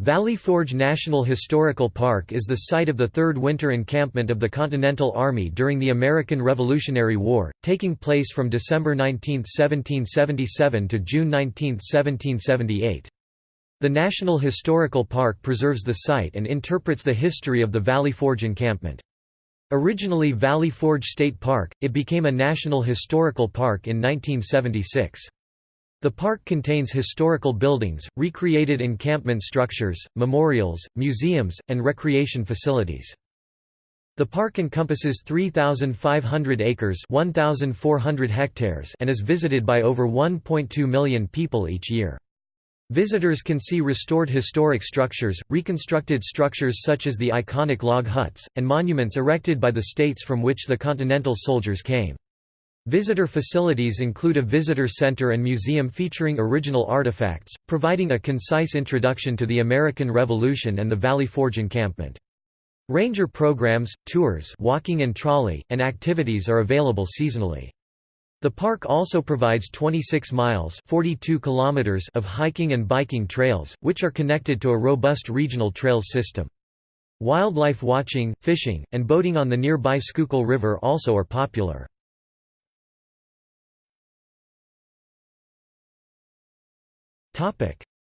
Valley Forge National Historical Park is the site of the third winter encampment of the Continental Army during the American Revolutionary War, taking place from December 19, 1777 to June 19, 1778. The National Historical Park preserves the site and interprets the history of the Valley Forge encampment. Originally Valley Forge State Park, it became a National Historical Park in 1976. The park contains historical buildings, recreated encampment structures, memorials, museums, and recreation facilities. The park encompasses 3,500 acres 1,400 hectares and is visited by over 1.2 million people each year. Visitors can see restored historic structures, reconstructed structures such as the iconic log huts, and monuments erected by the states from which the Continental soldiers came. Visitor facilities include a visitor center and museum featuring original artifacts, providing a concise introduction to the American Revolution and the Valley Forge encampment. Ranger programs, tours walking and trolley, and activities are available seasonally. The park also provides 26 miles 42 kilometers of hiking and biking trails, which are connected to a robust regional trails system. Wildlife watching, fishing, and boating on the nearby Schuylkill River also are popular.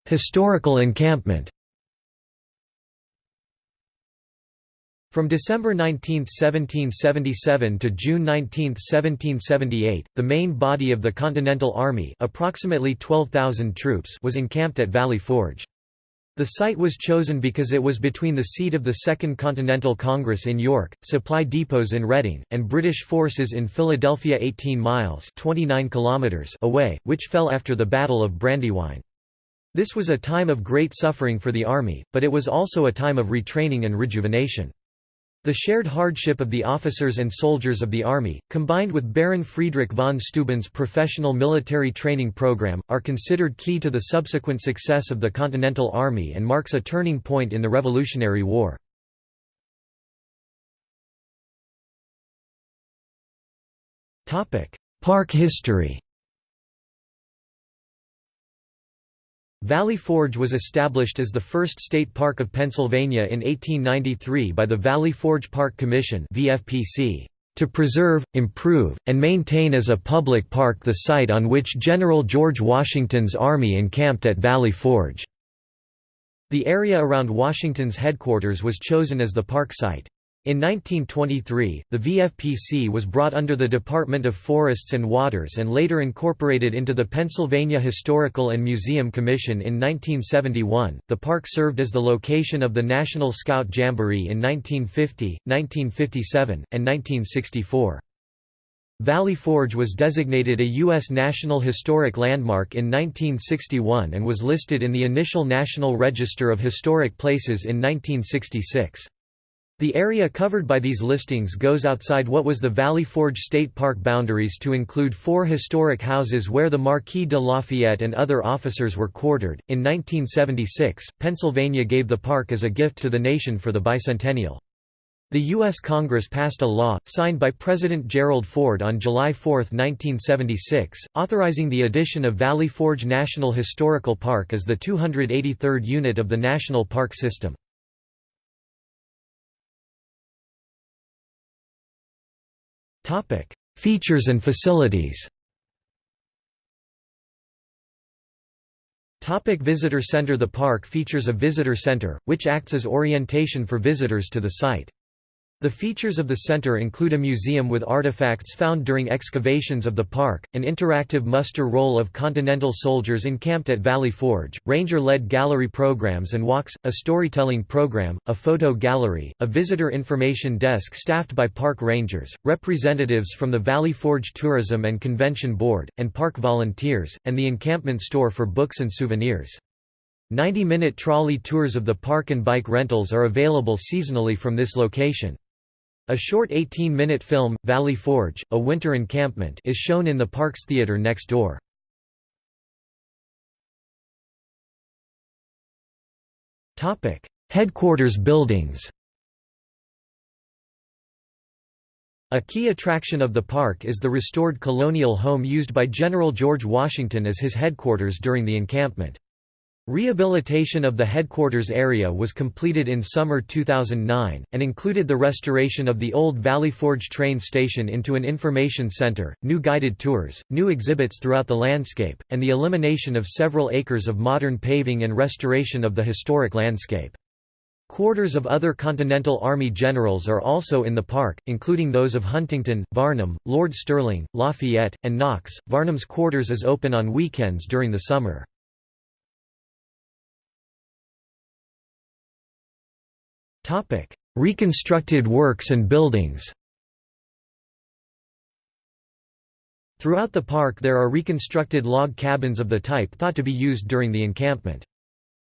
Historical encampment From December 19, 1777 to June 19, 1778, the main body of the Continental Army approximately 12,000 troops was encamped at Valley Forge. The site was chosen because it was between the seat of the Second Continental Congress in York, supply depots in Reading, and British forces in Philadelphia 18 miles 29 kilometers away, which fell after the Battle of Brandywine. This was a time of great suffering for the army, but it was also a time of retraining and rejuvenation. The shared hardship of the officers and soldiers of the army, combined with Baron Friedrich von Steuben's professional military training program, are considered key to the subsequent success of the Continental Army and marks a turning point in the Revolutionary War. Park history Valley Forge was established as the first state park of Pennsylvania in 1893 by the Valley Forge Park Commission to preserve, improve, and maintain as a public park the site on which General George Washington's army encamped at Valley Forge. The area around Washington's headquarters was chosen as the park site. In 1923, the VFPC was brought under the Department of Forests and Waters and later incorporated into the Pennsylvania Historical and Museum Commission in 1971. The park served as the location of the National Scout Jamboree in 1950, 1957, and 1964. Valley Forge was designated a U.S. National Historic Landmark in 1961 and was listed in the initial National Register of Historic Places in 1966. The area covered by these listings goes outside what was the Valley Forge State Park boundaries to include four historic houses where the Marquis de Lafayette and other officers were quartered. In 1976, Pennsylvania gave the park as a gift to the nation for the bicentennial. The U.S. Congress passed a law, signed by President Gerald Ford on July 4, 1976, authorizing the addition of Valley Forge National Historical Park as the 283rd unit of the National Park System. Topic: Features and facilities. Topic visitor center The park features a visitor center, which acts as orientation for visitors to the site. The features of the center include a museum with artifacts found during excavations of the park, an interactive muster roll of Continental soldiers encamped at Valley Forge, ranger-led gallery programs and walks, a storytelling program, a photo gallery, a visitor information desk staffed by park rangers, representatives from the Valley Forge Tourism and Convention Board, and park volunteers, and the encampment store for books and souvenirs. 90-minute trolley tours of the park and bike rentals are available seasonally from this location. A short 18-minute film, Valley Forge, A Winter Encampment is shown in the Parks Theatre next door. Headquarters buildings A key attraction of the park is the restored colonial home used by General George Washington as his headquarters during the encampment. Rehabilitation of the headquarters area was completed in summer 2009, and included the restoration of the old Valley Forge train station into an information center, new guided tours, new exhibits throughout the landscape, and the elimination of several acres of modern paving and restoration of the historic landscape. Quarters of other Continental Army generals are also in the park, including those of Huntington, Varnum, Lord Stirling, Lafayette, and Knox. Varnum's quarters is open on weekends during the summer. Topic: Reconstructed works and buildings. Throughout the park there are reconstructed log cabins of the type thought to be used during the encampment.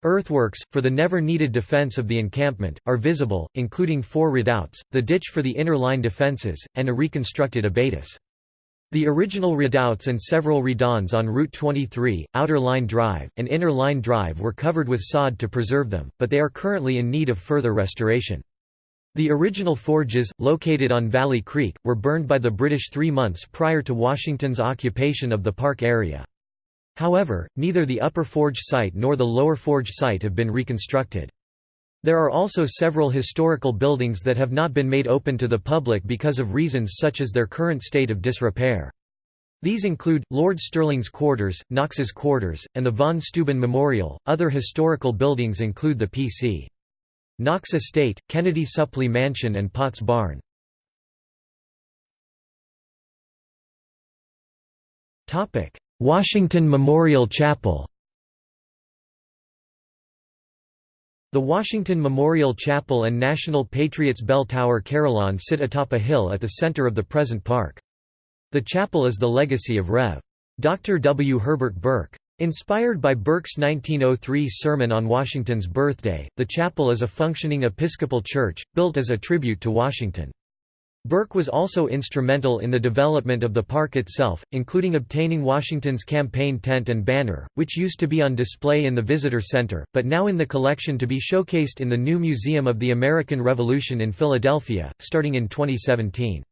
Earthworks, for the never-needed defense of the encampment, are visible, including four redoubts, the ditch for the inner line defenses, and a reconstructed abatis. The original redoubts and several redans on Route 23, Outer Line Drive, and Inner Line Drive were covered with sod to preserve them, but they are currently in need of further restoration. The original forges, located on Valley Creek, were burned by the British three months prior to Washington's occupation of the park area. However, neither the Upper Forge site nor the Lower Forge site have been reconstructed. There are also several historical buildings that have not been made open to the public because of reasons such as their current state of disrepair. These include, Lord Stirling's quarters, Knox's quarters, and the von Steuben Memorial. Other historical buildings include the P.C. Knox Estate, Kennedy-Supplee Mansion and Potts Barn. Washington Memorial Chapel The Washington Memorial Chapel and National Patriots Bell Tower Carillon sit atop a hill at the center of the present park. The chapel is the legacy of Rev. Dr. W. Herbert Burke. Inspired by Burke's 1903 sermon on Washington's birthday, the chapel is a functioning Episcopal church, built as a tribute to Washington. Burke was also instrumental in the development of the park itself, including obtaining Washington's campaign tent and banner, which used to be on display in the Visitor Center, but now in the collection to be showcased in the new Museum of the American Revolution in Philadelphia, starting in 2017.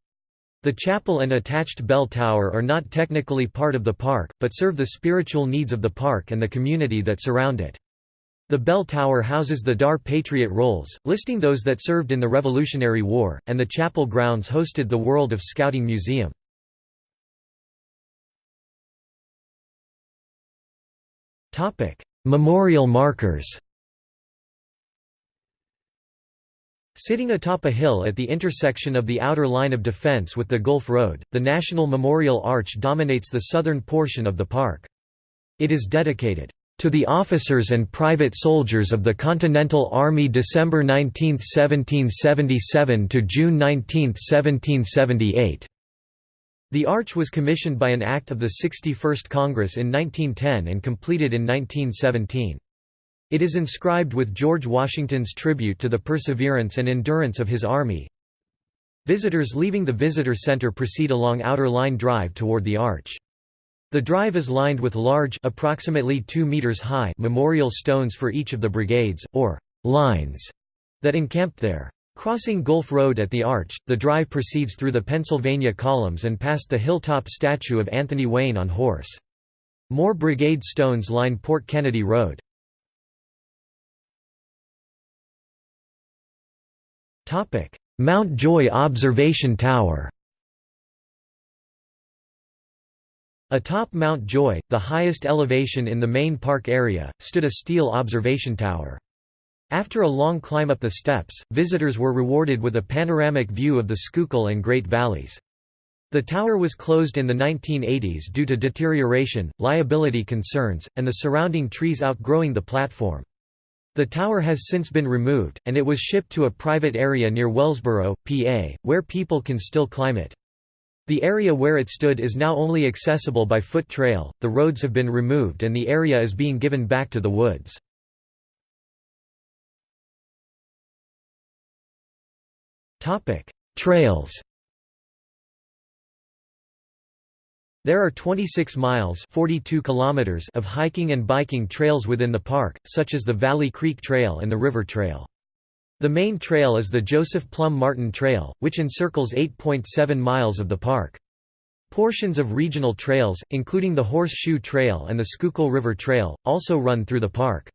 The chapel and attached bell tower are not technically part of the park, but serve the spiritual needs of the park and the community that surround it. The bell tower houses the Dar Patriot Rolls, listing those that served in the Revolutionary War, and the chapel grounds hosted the World of Scouting Museum. Memorial markers Sitting atop a hill at the intersection of the outer line of defense with the Gulf Road, the National Memorial Arch dominates the southern portion of the park. It is dedicated to the officers and private soldiers of the Continental Army December 19, 1777 to June 19, 1778. The arch was commissioned by an act of the 61st Congress in 1910 and completed in 1917. It is inscribed with George Washington's tribute to the perseverance and endurance of his army. Visitors leaving the visitor center proceed along Outer Line Drive toward the arch. The drive is lined with large approximately 2 meters high memorial stones for each of the brigades, or «lines» that encamped there. Crossing Gulf Road at the Arch, the drive proceeds through the Pennsylvania columns and past the hilltop statue of Anthony Wayne on horse. More brigade stones line Port Kennedy Road. Mount Joy Observation Tower Atop Mount Joy, the highest elevation in the main park area, stood a steel observation tower. After a long climb up the steps, visitors were rewarded with a panoramic view of the Schuylkill and Great Valleys. The tower was closed in the 1980s due to deterioration, liability concerns, and the surrounding trees outgrowing the platform. The tower has since been removed, and it was shipped to a private area near Wellsboro, PA, where people can still climb it. The area where it stood is now only accessible by foot trail, the roads have been removed and the area is being given back to the woods. Trails There are 26 miles 42 kilometers of hiking and biking trails within the park, such as the Valley Creek Trail and the River Trail. The main trail is the Joseph Plumb Martin Trail, which encircles 8.7 miles of the park. Portions of regional trails, including the Horseshoe Trail and the Schuylkill River Trail, also run through the park.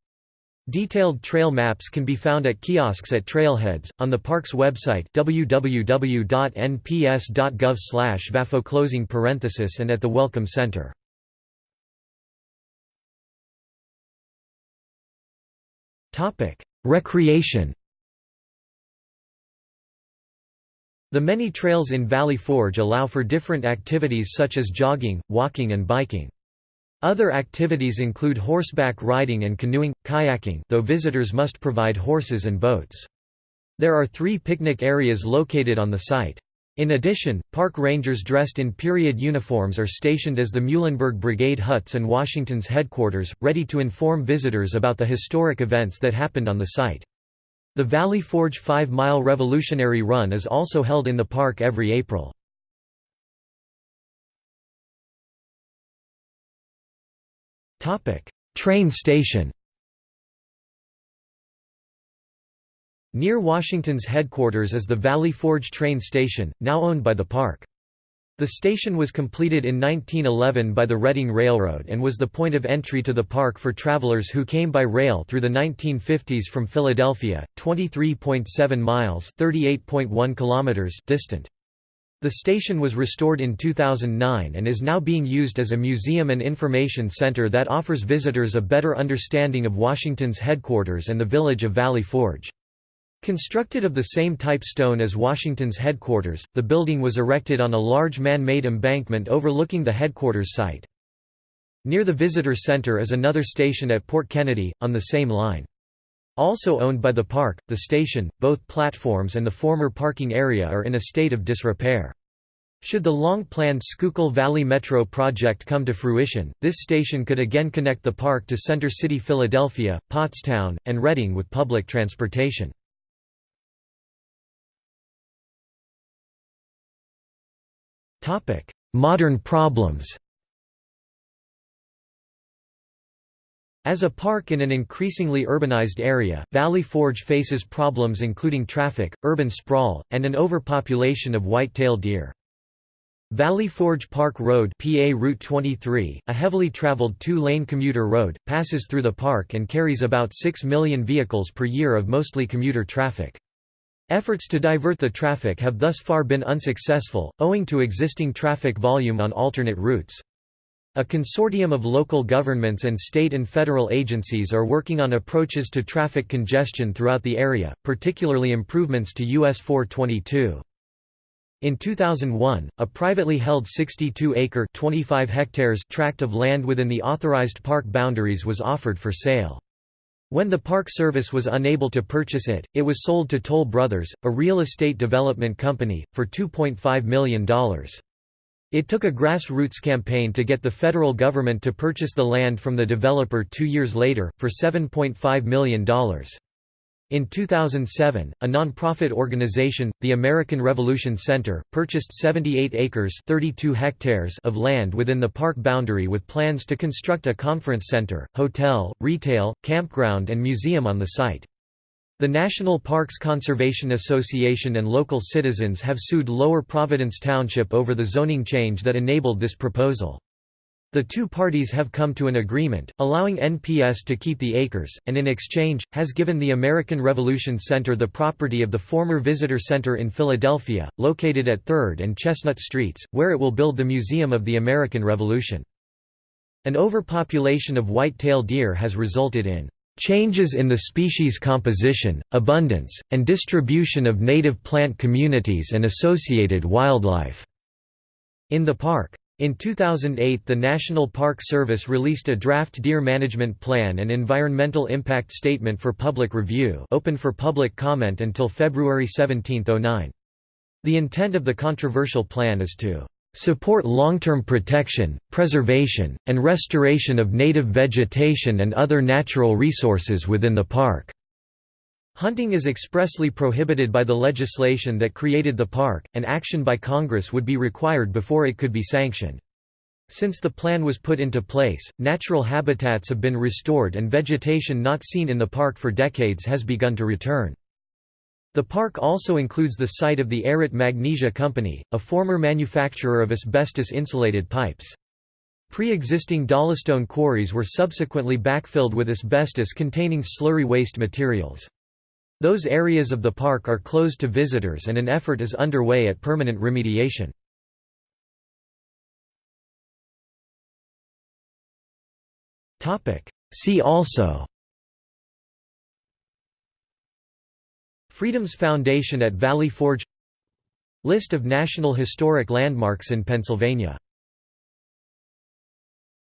Detailed trail maps can be found at kiosks at trailheads, on the park's website www.nps.gov vafo parenthesis and at the Welcome Center. Recreation The many trails in Valley Forge allow for different activities such as jogging, walking and biking. Other activities include horseback riding and canoeing, kayaking though visitors must provide horses and boats. There are three picnic areas located on the site. In addition, park rangers dressed in period uniforms are stationed as the Muhlenberg Brigade huts and Washington's headquarters, ready to inform visitors about the historic events that happened on the site. The Valley Forge 5-mile Revolutionary Run is also held in the park every April. Train station Near Washington's headquarters is the Valley Forge train station, now owned by the park. The station was completed in 1911 by the Reading Railroad and was the point of entry to the park for travelers who came by rail through the 1950s from Philadelphia, 23.7 miles (38.1 kilometers) distant. The station was restored in 2009 and is now being used as a museum and information center that offers visitors a better understanding of Washington's headquarters and the village of Valley Forge. Constructed of the same type stone as Washington's headquarters, the building was erected on a large man-made embankment overlooking the headquarters site. Near the visitor center is another station at Port Kennedy, on the same line. Also owned by the park, the station, both platforms and the former parking area are in a state of disrepair. Should the long-planned Schuylkill Valley Metro project come to fruition, this station could again connect the park to Center City Philadelphia, Pottstown, and Reading with public transportation. Modern problems As a park in an increasingly urbanized area, Valley Forge faces problems including traffic, urban sprawl, and an overpopulation of white-tailed deer. Valley Forge Park Road PA Route 23, a heavily traveled two-lane commuter road, passes through the park and carries about 6 million vehicles per year of mostly commuter traffic. Efforts to divert the traffic have thus far been unsuccessful, owing to existing traffic volume on alternate routes. A consortium of local governments and state and federal agencies are working on approaches to traffic congestion throughout the area, particularly improvements to US 422. In 2001, a privately held 62-acre (25 hectares) tract of land within the authorized park boundaries was offered for sale. When the Park Service was unable to purchase it, it was sold to Toll Brothers, a real estate development company, for $2.5 million. It took a grassroots campaign to get the federal government to purchase the land from the developer two years later, for $7.5 million. In 2007, a non-profit organization, the American Revolution Center, purchased 78 acres 32 hectares of land within the park boundary with plans to construct a conference center, hotel, retail, campground and museum on the site. The National Parks Conservation Association and local citizens have sued Lower Providence Township over the zoning change that enabled this proposal. The two parties have come to an agreement, allowing NPS to keep the acres, and in exchange, has given the American Revolution Center the property of the former Visitor Center in Philadelphia, located at 3rd and Chestnut Streets, where it will build the Museum of the American Revolution. An overpopulation of white-tail deer has resulted in changes in the species composition, abundance, and distribution of native plant communities and associated wildlife." In the park. In 2008 the National Park Service released a draft deer management plan and environmental impact statement for public review open for public comment until February 17, 09. The intent of the controversial plan is to "...support long-term protection, preservation, and restoration of native vegetation and other natural resources within the park." Hunting is expressly prohibited by the legislation that created the park, and action by Congress would be required before it could be sanctioned. Since the plan was put into place, natural habitats have been restored and vegetation not seen in the park for decades has begun to return. The park also includes the site of the Arit Magnesia Company, a former manufacturer of asbestos-insulated pipes. Pre-existing dolostone quarries were subsequently backfilled with asbestos-containing slurry waste materials. Those areas of the park are closed to visitors and an effort is underway at permanent remediation. See also Freedoms Foundation at Valley Forge List of National Historic Landmarks in Pennsylvania